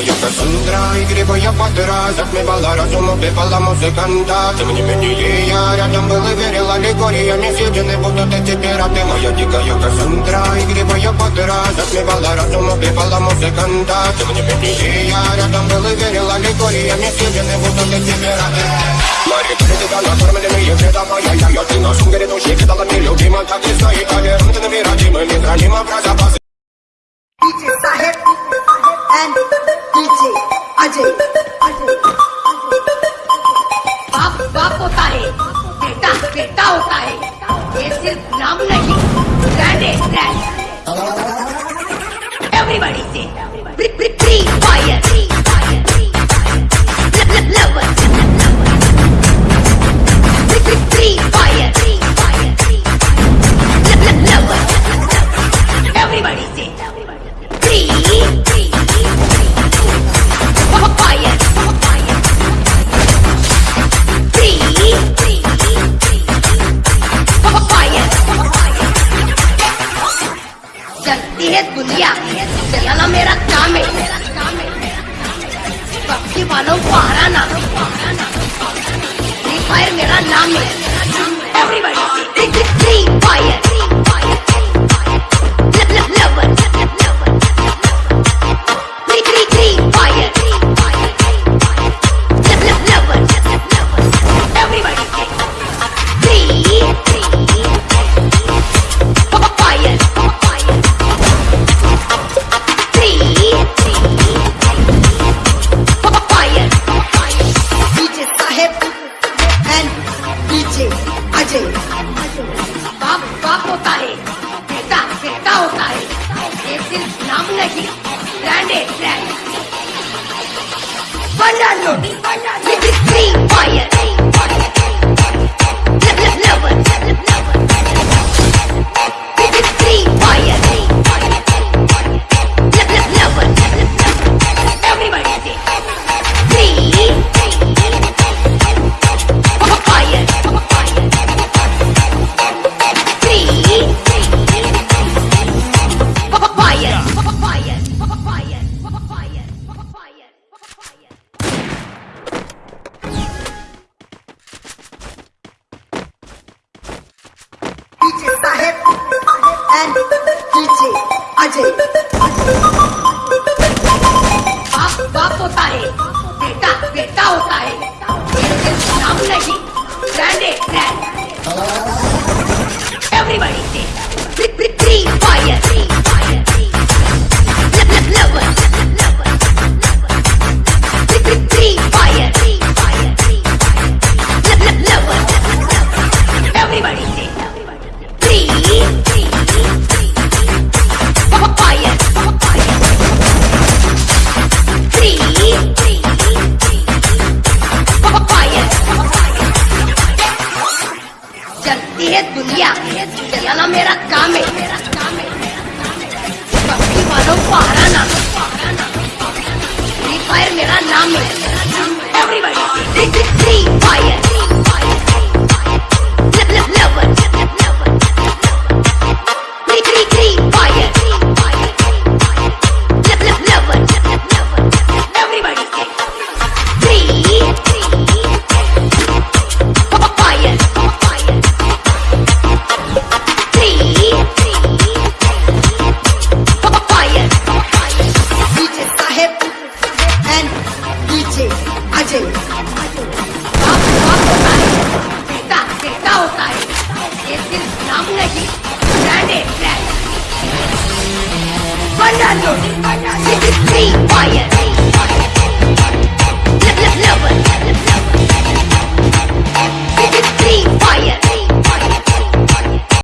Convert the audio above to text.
я Кассандра Игриво я под раз Затмевала разум, убивала музыканта. Тем не менее я рядом был и верил Аллегориями съедены будут эти пираты. Моя дикая Кассандра Игриво я под раз Затмевала разум, убивала музыканта. Тем не менее я рядом был и верил Аллегориями съедены будут эти пираты. Мари, ты тебя накормленные вреда моя Я, я, ты на сумке грядущий Кидала мне любима, так и стоит Повернуты на мирадимы, не про запасы DJ Sahib and everybody से free fire free fire everybody से free fire चलती है दुनिया चलाना मेरा काम है। पक्षी वालों को हराना फ्री फायर मेरा नाम है। Everybody free fire Banana, banana, three, fire. Sahib and DJ Ajay. मेरा काम। है बस्ती वालों को हराना। फ्री फायर मेरा नाम है। एवरीबॉडी सिर्फ नाम नहीं ब्रांड है ब्रांड बना लो फ्री फायर